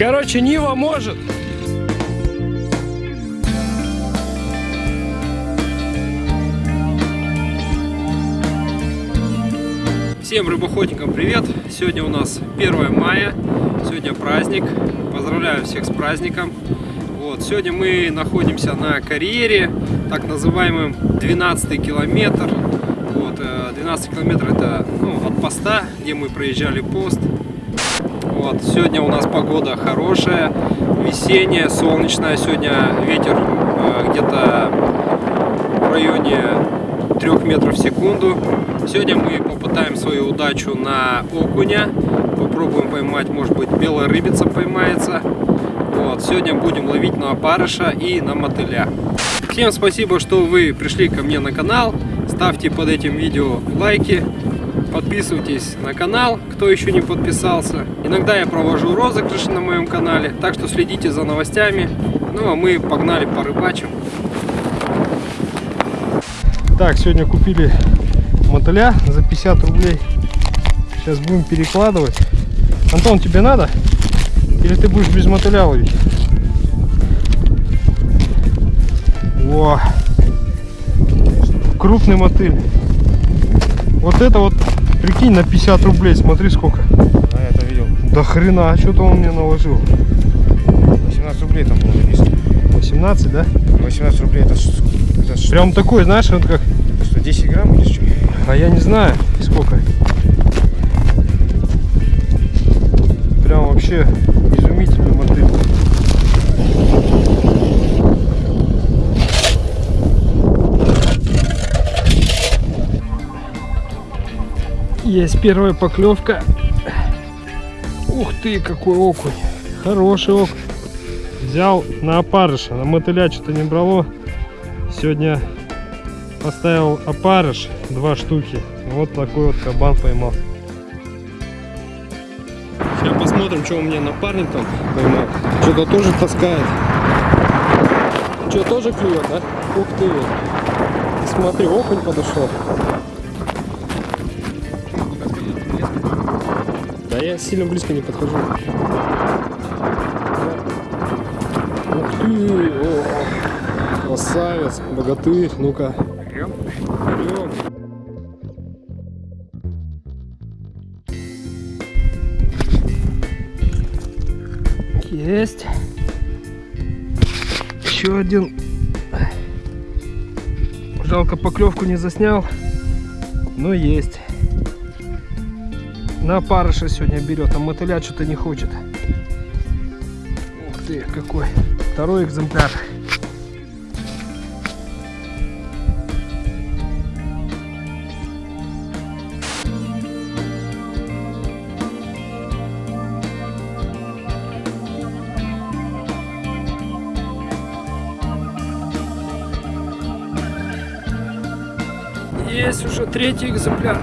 Короче, Нива может. Всем рыбоходникам привет! Сегодня у нас 1 мая, сегодня праздник. Поздравляю всех с праздником. Вот, сегодня мы находимся на карьере, так называемым 12 километр. Вот, 12 э, километр это ну, от поста, где мы проезжали пост. Вот, сегодня у нас погода хорошая, весенняя, солнечная. Сегодня ветер э, где-то в районе 3 метров в секунду. Сегодня мы попытаем свою удачу на окуня. Попробуем поймать, может быть, белая рыбица поймается. Вот, сегодня будем ловить на опарыша и на мотыля. Всем спасибо, что вы пришли ко мне на канал. Ставьте под этим видео лайки. Подписывайтесь на канал, кто еще не подписался. Иногда я провожу розыгрыши на моем канале, так что следите за новостями. Ну а мы погнали по рыбачим. Так, сегодня купили мотыля за 50 рублей. Сейчас будем перекладывать. Антон, тебе надо? Или ты будешь без мотыля ловить? О, крупный мотыль. Вот это вот, прикинь, на 50 рублей. Смотри сколько. А, я это видел. Да хрена, а что-то он мне наложил. 18 рублей там было написано. 18, да? 18 рублей это, это что? Прям такой, знаешь, вот как... Это что, 10 грамм или что? А я не знаю, сколько. Прям вообще изумительный мотыль. Есть первая поклевка. Ух ты, какой окунь. Хороший окунь. Взял на опарыша. На мотыля что-то не брало. Сегодня поставил опарыш. Два штуки. Вот такой вот кабан поймал. Сейчас посмотрим, что у меня напарник там поймал. Что-то тоже таскает. Что, тоже клюет, да? Ух ты. Смотри, окунь подошел. Я сильно близко не подхожу. Ух ты! О, красавец, богатырь. Ну-ка. Есть. Еще один. Жалко поклевку не заснял. Но есть. На парыша сегодня берет, а мотыля что-то не хочет. Ух ты, какой. Второй экземпляр. Есть уже третий экземпляр.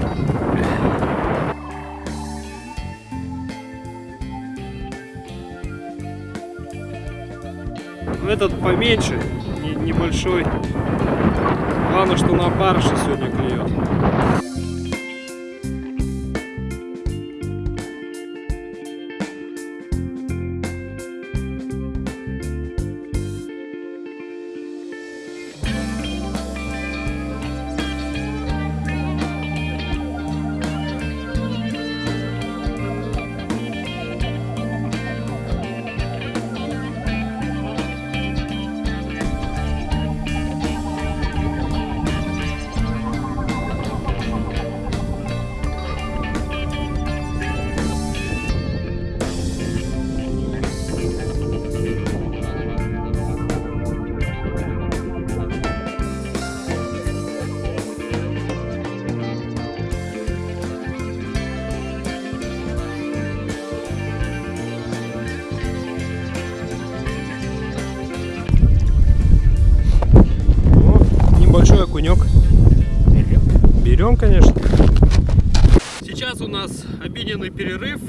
Этот поменьше, не- небольшой. Главное, что на барыше сегодня клюет. Окунек. Берем, конечно. Сейчас у нас обеденный перерыв.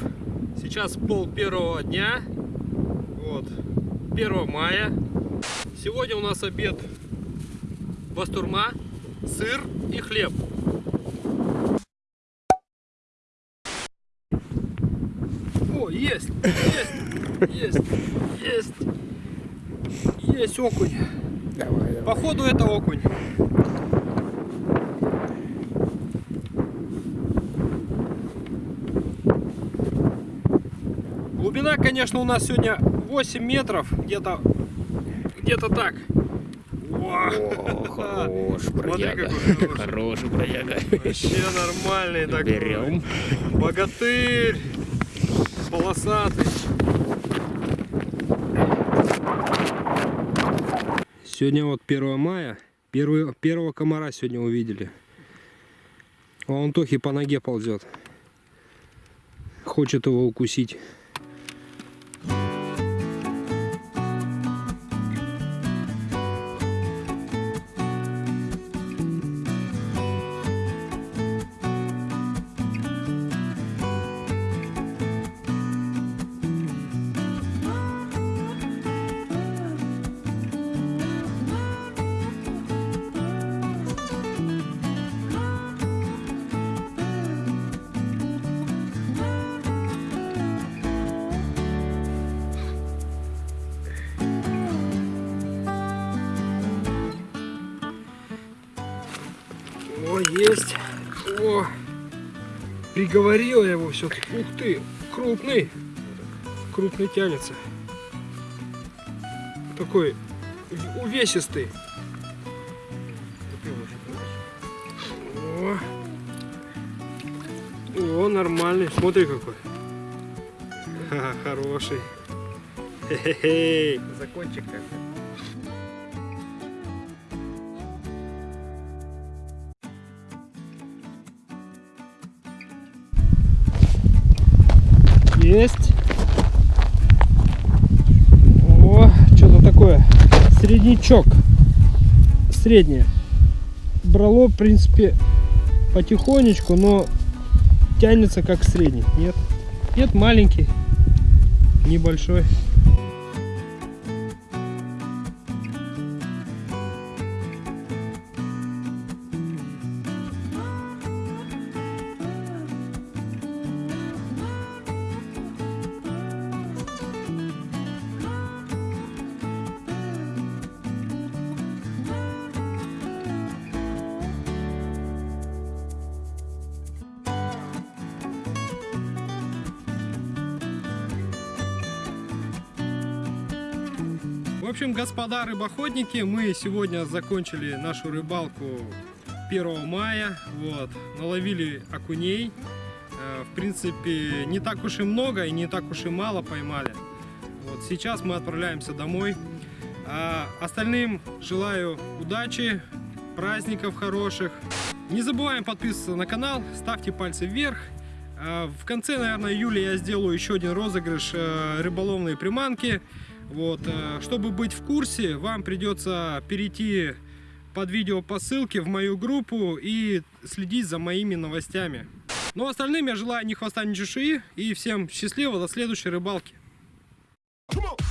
Сейчас пол первого дня. Вот. 1 мая. Сегодня у нас обед бастурма, сыр и хлеб. О, есть! Есть! Есть, есть, есть окунь. Давай, давай. Походу это окунь. Глубина, конечно, у нас сегодня 8 метров, где-то где-то так. Во! О, хорош, бродяга. Хороший бродяга. Вообще нормальный такой. Берем. Богатырь. Полосатый. Сегодня вот 1 мая. Первый, первого комара сегодня увидели. А он Тохи по ноге ползет. Хочет его укусить. О, есть. О, приговорила я его все-таки. Ух ты, крупный. Крупный тянется. Такой увесистый. О, нормальный. Смотри какой. Ха, хороший. Хе-хе-хе. Закончик как Есть. О, что-то такое. Среднячок. Среднее. Брало, в принципе, потихонечку, но тянется как средний. Нет. Нет, маленький. Небольшой. В общем, господа рыбоходники, мы сегодня закончили нашу рыбалку 1 мая. Вот, наловили окуней. Э, В принципе, не так уж и много и не так уж и мало поймали. Вот, сейчас мы отправляемся домой. А остальным желаю удачи, праздников хороших. Не забываем подписываться на канал, ставьте пальцы вверх. А В конце, наверное, июля я сделаю еще один розыгрыш э, рыболовной приманки. Вот, э, чтобы быть в курсе, вам придется перейти под видео по ссылке в мою группу и следить за моими новостями. Ну, остальным я желаю ни хвоста, ни чешуи и всем счастливо, до следующей рыбалки. Come on.